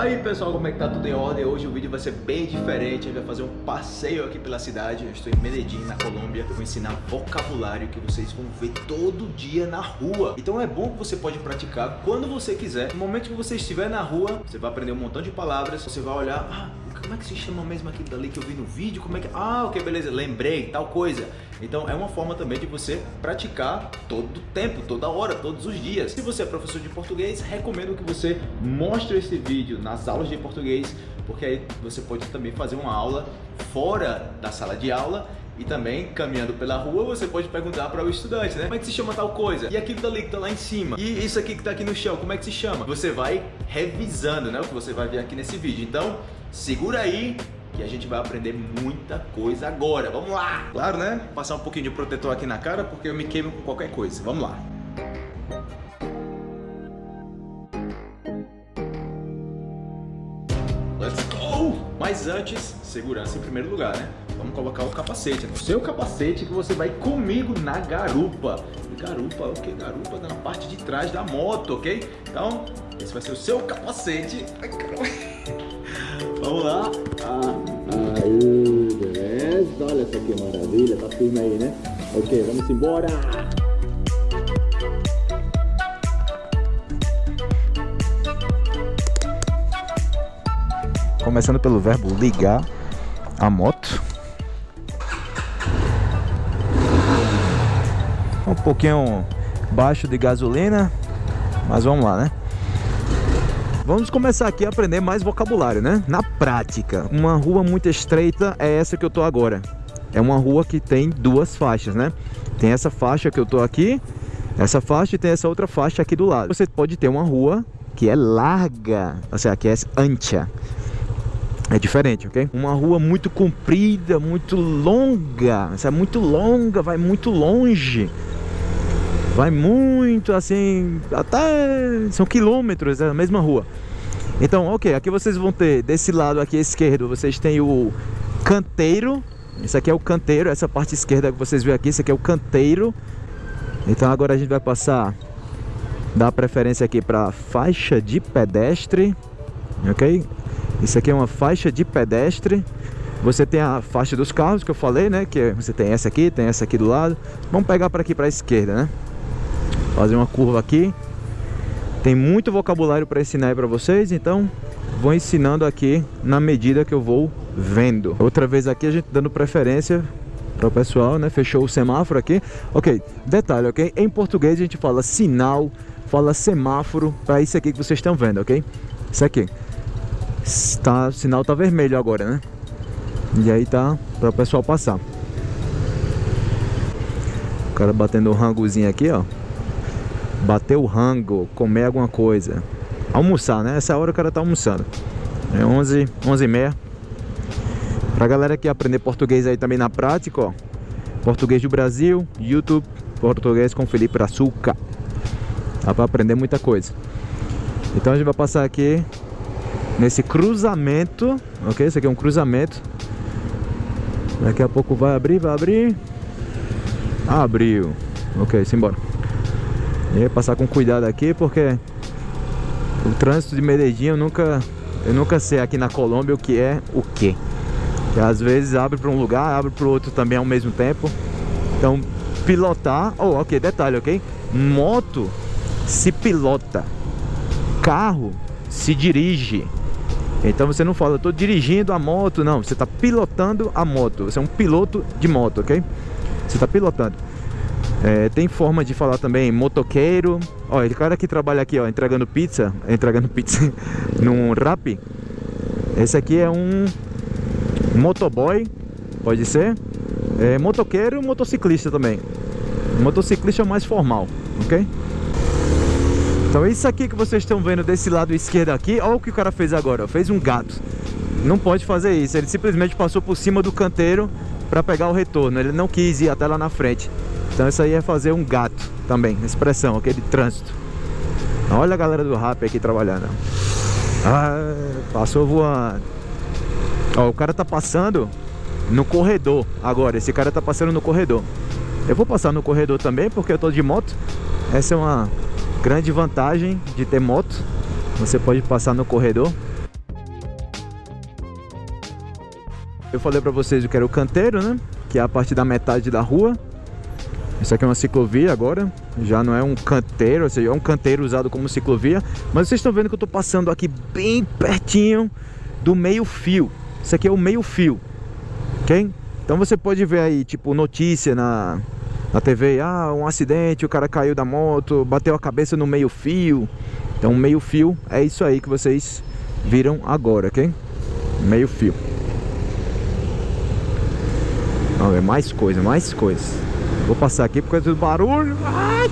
aí pessoal, como é que tá tudo em ordem? Hoje o vídeo vai ser bem diferente, a gente vai fazer um passeio aqui pela cidade. Eu estou em Medellín, na Colômbia. Vou ensinar vocabulário que vocês vão ver todo dia na rua. Então é bom que você pode praticar quando você quiser. No momento que você estiver na rua, você vai aprender um montão de palavras. Você vai olhar, ah, como é que se chama mesmo aquilo dali que eu vi no vídeo? Como é que... Ah, ok, beleza, lembrei, tal coisa então é uma forma também de você praticar todo o tempo, toda hora, todos os dias. Se você é professor de português, recomendo que você mostre esse vídeo nas aulas de português, porque aí você pode também fazer uma aula fora da sala de aula e também, caminhando pela rua, você pode perguntar para o estudante, né? Como é que se chama tal coisa? E aquilo dali que tá lá em cima? E isso aqui que tá aqui no chão, como é que se chama? Você vai revisando, né? O que você vai ver aqui nesse vídeo. Então, segura aí que a gente vai aprender muita coisa agora. Vamos lá! Claro, né? Passar um pouquinho de protetor aqui na cara porque eu me queimo com qualquer coisa. Vamos lá! Let's go! Mas antes, segurança em primeiro lugar, né? Vamos colocar o capacete. O seu capacete que você vai comigo na garupa. Garupa, o que? Garupa na parte de trás da moto, ok? Então, esse vai ser o seu capacete. Ai, caramba. Vamos lá. Ah, aí, beleza. Olha essa que maravilha. Tá firme aí, né? Ok, vamos embora. Começando pelo verbo ligar a moto. Um pouquinho baixo de gasolina, mas vamos lá, né? Vamos começar aqui a aprender mais vocabulário, né? Na prática, uma rua muito estreita é essa que eu tô agora. É uma rua que tem duas faixas, né? Tem essa faixa que eu tô aqui, essa faixa e tem essa outra faixa aqui do lado. Você pode ter uma rua que é larga, ou seja, que é ancha. É diferente, ok? Uma rua muito comprida, muito longa, essa é muito longa, vai muito longe. Vai muito assim, até são quilômetros é a mesma rua. Então, ok, aqui vocês vão ter desse lado aqui esquerdo, vocês têm o canteiro. Esse aqui é o canteiro, essa parte esquerda que vocês veem aqui, esse aqui é o canteiro. Então agora a gente vai passar, dar preferência aqui para faixa de pedestre, ok? Isso aqui é uma faixa de pedestre. Você tem a faixa dos carros que eu falei, né? Que você tem essa aqui, tem essa aqui do lado. Vamos pegar para aqui para a esquerda, né? fazer uma curva aqui. Tem muito vocabulário para ensinar aí para vocês, então vou ensinando aqui na medida que eu vou vendo. Outra vez aqui a gente dando preferência para o pessoal, né? Fechou o semáforo aqui. Ok, detalhe, ok? Em português a gente fala sinal, fala semáforo para isso aqui que vocês estão vendo, ok? Isso aqui. Tá, o sinal tá vermelho agora, né? E aí tá para o pessoal passar. O cara batendo o rangozinho aqui, ó bater o rango, comer alguma coisa. Almoçar, né? Essa hora o cara tá almoçando. É 11, 11 e meia. Pra galera que aprender português aí também na prática, ó. Português do Brasil, YouTube, português com Felipe Açúcar. Dá pra aprender muita coisa. Então a gente vai passar aqui nesse cruzamento, ok? Esse aqui é um cruzamento. Daqui a pouco vai abrir, vai abrir. Abriu. Ok, simbora. E passar com cuidado aqui porque o trânsito de Medellín eu nunca, eu nunca sei aqui na Colômbia o que é o que. Às vezes abre para um lugar, abre para o outro também ao mesmo tempo. Então pilotar, oh, ok, detalhe, ok? Moto se pilota, carro se dirige. Então você não fala, estou dirigindo a moto, não, você está pilotando a moto, você é um piloto de moto, ok? Você está pilotando. É, tem forma de falar também motoqueiro. Ó, ele cara que trabalha aqui, ó, entregando pizza, entregando pizza num rap. Esse aqui é um motoboy, pode ser. É, motoqueiro motociclista também. Motociclista mais formal, ok? Então isso aqui que vocês estão vendo desse lado esquerdo aqui, olha o que o cara fez agora, fez um gato. Não pode fazer isso, ele simplesmente passou por cima do canteiro para pegar o retorno, ele não quis ir até lá na frente. Então isso aí é fazer um gato também, expressão, aquele trânsito. Então, olha a galera do rap aqui trabalhando. Ah, passou voando. Ó, o cara tá passando no corredor agora. Esse cara tá passando no corredor. Eu vou passar no corredor também porque eu tô de moto. Essa é uma grande vantagem de ter moto. Você pode passar no corredor. Eu falei pra vocês que era o canteiro, né? Que é a parte da metade da rua. Isso aqui é uma ciclovia agora, já não é um canteiro, ou seja, é um canteiro usado como ciclovia. Mas vocês estão vendo que eu estou passando aqui bem pertinho do meio fio. Isso aqui é o meio fio, ok? Então você pode ver aí, tipo, notícia na, na TV, ah, um acidente, o cara caiu da moto, bateu a cabeça no meio fio. Então meio fio é isso aí que vocês viram agora, ok? Meio fio. Vamos ver, mais coisa, mais coisa. Vou passar aqui por causa do barulho. Ai!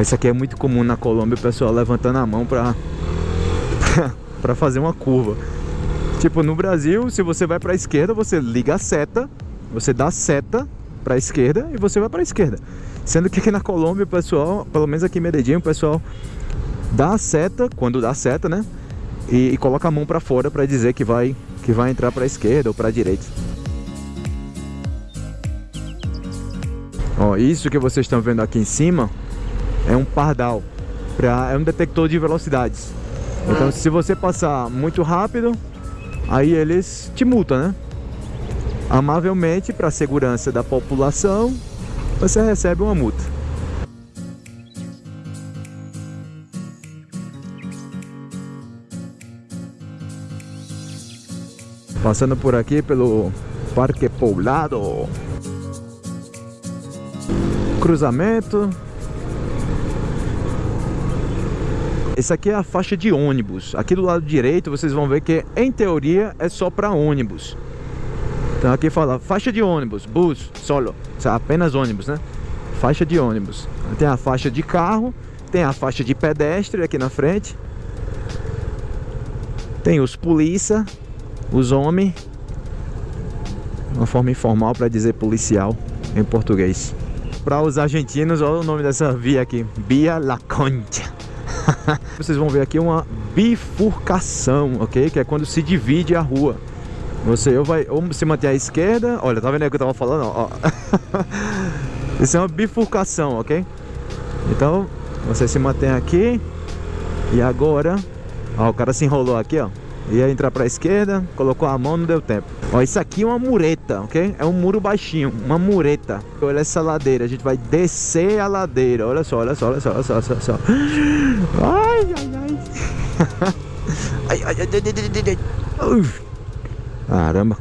Isso aqui é muito comum na Colômbia, o pessoal levantando a mão pra, pra fazer uma curva. Tipo, no Brasil, se você vai pra esquerda, você liga a seta, você dá a seta pra esquerda e você vai pra esquerda. Sendo que aqui na Colômbia, o pessoal, pelo menos aqui em Medellín, o pessoal dá a seta, quando dá a seta, né? E, e coloca a mão pra fora pra dizer que vai, que vai entrar pra esquerda ou pra direita. Ó, isso que vocês estão vendo aqui em cima é um pardal, pra, é um detector de velocidades. Então se você passar muito rápido, aí eles te multam, né? Amavelmente, para a segurança da população, você recebe uma multa. Passando por aqui pelo Parque Poblado. Cruzamento. Esse aqui é a faixa de ônibus. Aqui do lado direito vocês vão ver que, em teoria, é só para ônibus. Então aqui fala faixa de ônibus, bus, solo. Apenas ônibus, né? Faixa de ônibus. Tem a faixa de carro, tem a faixa de pedestre aqui na frente. Tem os polícia, os homens. Uma forma informal para dizer policial em português. Para os argentinos, olha o nome dessa via aqui. Via La Concha. Vocês vão ver aqui uma bifurcação, ok? Que é quando se divide a rua. Você ou vai ou se manter à esquerda. Olha, tá vendo aí o que eu tava falando? Ó. Isso é uma bifurcação, ok? Então, você se mantém aqui. E agora, ó, o cara se enrolou aqui, ó. Ia entrar pra esquerda, colocou a mão, não deu tempo. Ó, isso aqui é uma mureta, ok? É um muro baixinho, uma mureta. Olha essa ladeira, a gente vai descer a ladeira. Olha só, olha só, olha só, olha só, olha só. Ai, ai, ai. ai, ai, ai, ai, ai, ai. Caramba.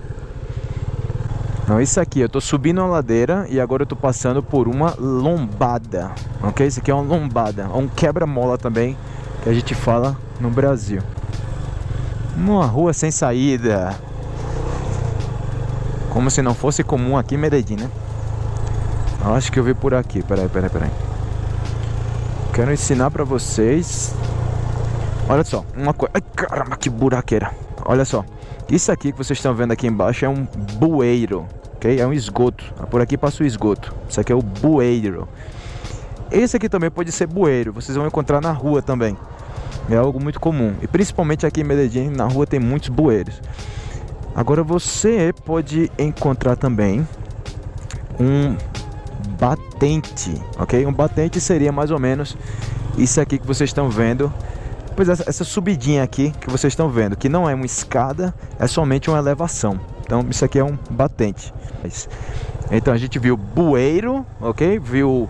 Então isso aqui, eu tô subindo uma ladeira e agora eu tô passando por uma lombada, ok? Isso aqui é uma lombada, um quebra-mola também, que a gente fala no Brasil. Uma rua sem saída. Como se não fosse comum aqui em Medellín, né? Acho que eu vi por aqui. Peraí, peraí, peraí. Quero ensinar pra vocês. Olha só, uma coisa. Ai, caramba, que buraqueira. Olha só. Isso aqui que vocês estão vendo aqui embaixo é um bueiro, ok? É um esgoto. Por aqui passa o esgoto. Isso aqui é o bueiro. Esse aqui também pode ser bueiro. Vocês vão encontrar na rua também. É algo muito comum. E principalmente aqui em Medellín, na rua tem muitos bueiros. Agora você pode encontrar também um batente, ok? Um batente seria mais ou menos isso aqui que vocês estão vendo. Pois essa, essa subidinha aqui que vocês estão vendo, que não é uma escada, é somente uma elevação. Então isso aqui é um batente. Então a gente viu bueiro, ok? Viu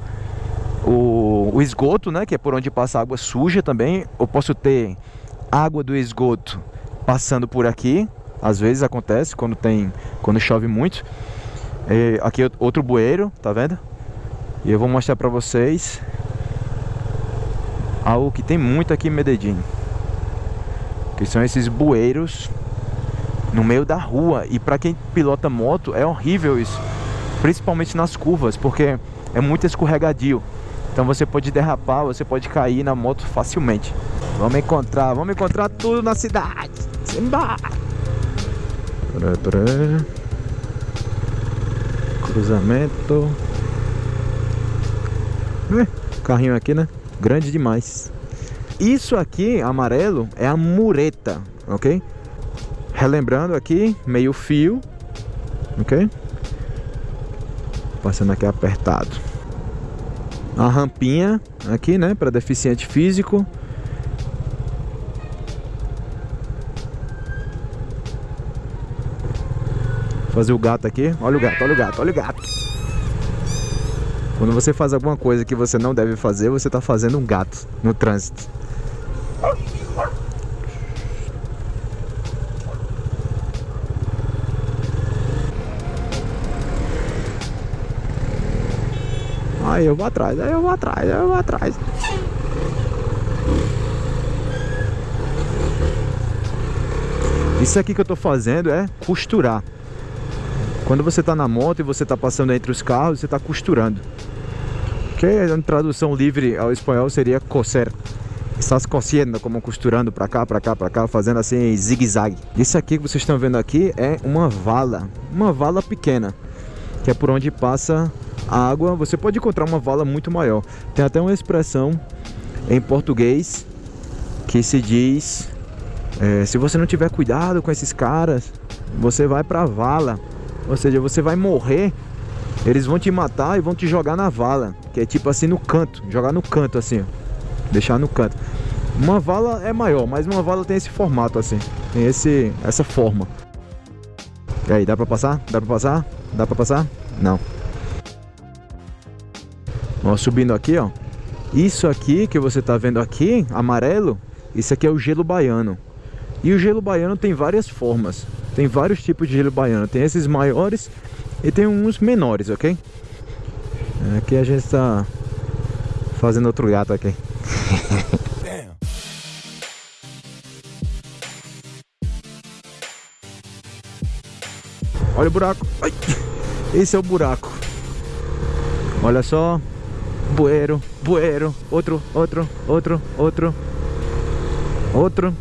o, o esgoto, né, que é por onde passa água suja também. Eu posso ter água do esgoto passando por aqui, às vezes acontece quando tem, quando chove muito. E aqui outro bueiro, tá vendo? E eu vou mostrar pra vocês algo que tem muito aqui em Medellín. Que são esses bueiros no meio da rua. E para quem pilota moto é horrível isso. Principalmente nas curvas, porque é muito escorregadio. Então você pode derrapar, você pode cair na moto facilmente. Vamos encontrar, vamos encontrar tudo na cidade. Simba! Peraí, peraí. Cruzamento. carrinho aqui, né? Grande demais. Isso aqui, amarelo, é a mureta, ok? Relembrando aqui, meio fio, ok? Passando aqui apertado a rampinha aqui, né, para deficiente físico. Fazer o gato aqui. Olha o gato, olha o gato, olha o gato. Quando você faz alguma coisa que você não deve fazer, você está fazendo um gato no trânsito. Aí eu vou atrás, aí eu vou atrás, aí eu vou atrás. Isso aqui que eu tô fazendo é costurar. Quando você tá na moto e você tá passando entre os carros, você tá costurando. Que a tradução livre ao espanhol seria coser. Estás cosiendo, como costurando para cá, para cá, para cá, fazendo assim zigue-zague. Isso aqui que vocês estão vendo aqui é uma vala, uma vala pequena, que é por onde passa a água. Você pode encontrar uma vala muito maior. Tem até uma expressão em português que se diz é, se você não tiver cuidado com esses caras, você vai pra vala. Ou seja, você vai morrer, eles vão te matar e vão te jogar na vala. Que é tipo assim no canto, jogar no canto assim. Deixar no canto. Uma vala é maior, mas uma vala tem esse formato assim. Tem esse, essa forma. E aí, dá pra passar? Dá pra passar? Dá pra passar? Não. Ó, subindo aqui, ó. Isso aqui que você tá vendo aqui, amarelo, isso aqui é o gelo baiano. E o gelo baiano tem várias formas. Tem vários tipos de gelo baiano. Tem esses maiores e tem uns menores, ok? Aqui a gente está fazendo outro gato aqui. Olha o buraco. Ai, esse é o buraco. Olha só. Bueiro, bueiro. Outro, outro, outro, outro. Outro.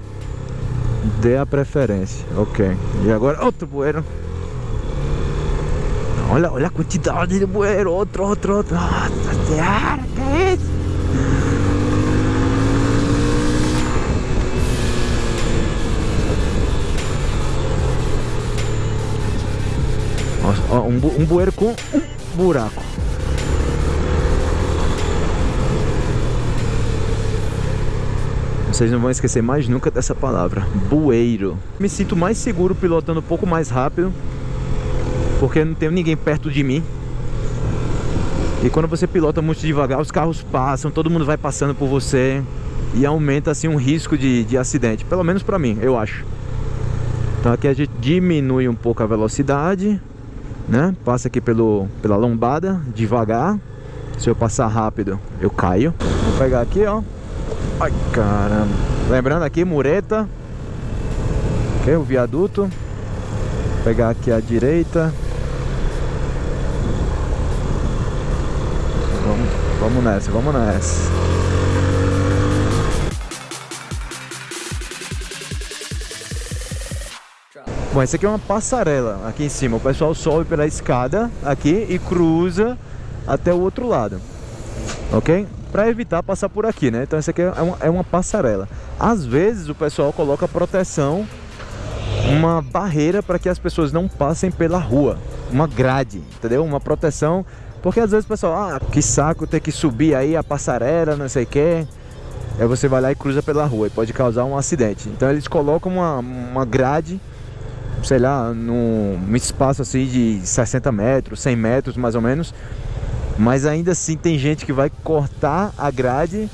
Dê a preferência. Ok. E agora outro bueiro. Olha, olha a quantidade de bueiro. Outro, outro, outro. Nossa senhora, que é isso? Ó, um, bu um bueiro com um buraco. Vocês não vão esquecer mais nunca dessa palavra. Bueiro. Me sinto mais seguro pilotando um pouco mais rápido. Porque não tem ninguém perto de mim. E quando você pilota muito devagar, os carros passam, todo mundo vai passando por você. E aumenta assim um risco de, de acidente. Pelo menos pra mim, eu acho. Então aqui a gente diminui um pouco a velocidade. Né? Passa aqui pelo, pela lombada, devagar. Se eu passar rápido, eu caio. Vou pegar aqui, ó. Ai, caramba. Lembrando aqui, mureta. Ok, o viaduto. Vou pegar aqui a direita. Vamos, vamos nessa, vamos nessa. Bom, essa aqui é uma passarela aqui em cima. O pessoal sobe pela escada aqui e cruza até o outro lado. Ok? para evitar passar por aqui, né? Então isso aqui é uma, é uma passarela. Às vezes o pessoal coloca proteção, uma barreira para que as pessoas não passem pela rua, uma grade, entendeu? Uma proteção, porque às vezes o pessoal, ah, que saco ter que subir aí a passarela, não sei o que. Aí você vai lá e cruza pela rua e pode causar um acidente. Então eles colocam uma, uma grade, sei lá, num, espaço assim de 60 metros, 100 metros mais ou menos, mas ainda assim tem gente que vai cortar a grade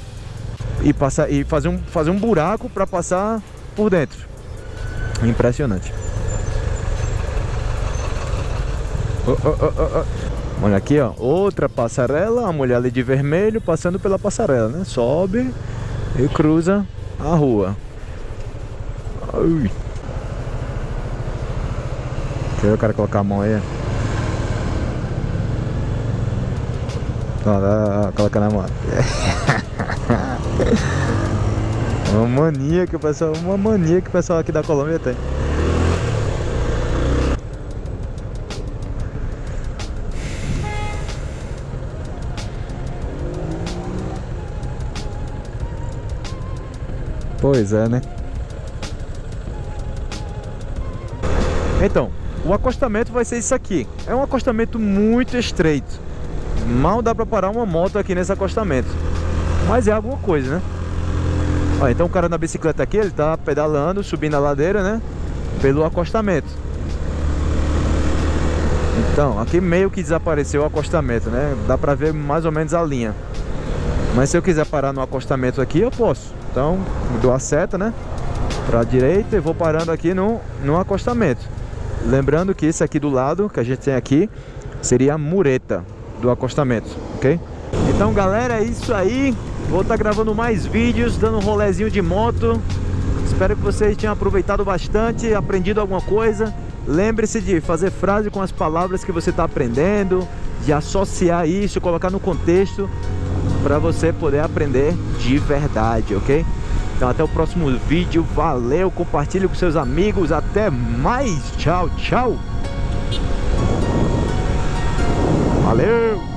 e, passar, e fazer, um, fazer um buraco para passar por dentro. Impressionante. Oh, oh, oh, Olha aqui, ó, outra passarela, a mulher ali de vermelho passando pela passarela, né? Sobe e cruza a rua. Ui. Deixa eu quero colocar a mão aí. Ó, colocando a moto. uma mania que o pessoal. Uma mania que o pessoal aqui da Colômbia tem. Pois é, né? Então, o acostamento vai ser isso aqui. É um acostamento muito estreito. Mal dá pra parar uma moto aqui nesse acostamento. Mas é alguma coisa, né? Ó, então o cara na bicicleta aqui, ele tá pedalando, subindo a ladeira, né? Pelo acostamento. Então, aqui meio que desapareceu o acostamento, né? Dá pra ver mais ou menos a linha. Mas se eu quiser parar no acostamento aqui, eu posso. Então, dou a seta, né? Pra direita e vou parando aqui no, no acostamento. Lembrando que esse aqui do lado, que a gente tem aqui, seria a mureta do acostamento, ok? Então, galera, é isso aí. Vou estar tá gravando mais vídeos, dando um rolezinho de moto. Espero que vocês tenham aproveitado bastante, aprendido alguma coisa. Lembre-se de fazer frase com as palavras que você está aprendendo, de associar isso, colocar no contexto para você poder aprender de verdade, ok? Então até o próximo vídeo, valeu, compartilhe com seus amigos, até mais, tchau, tchau! Valeu!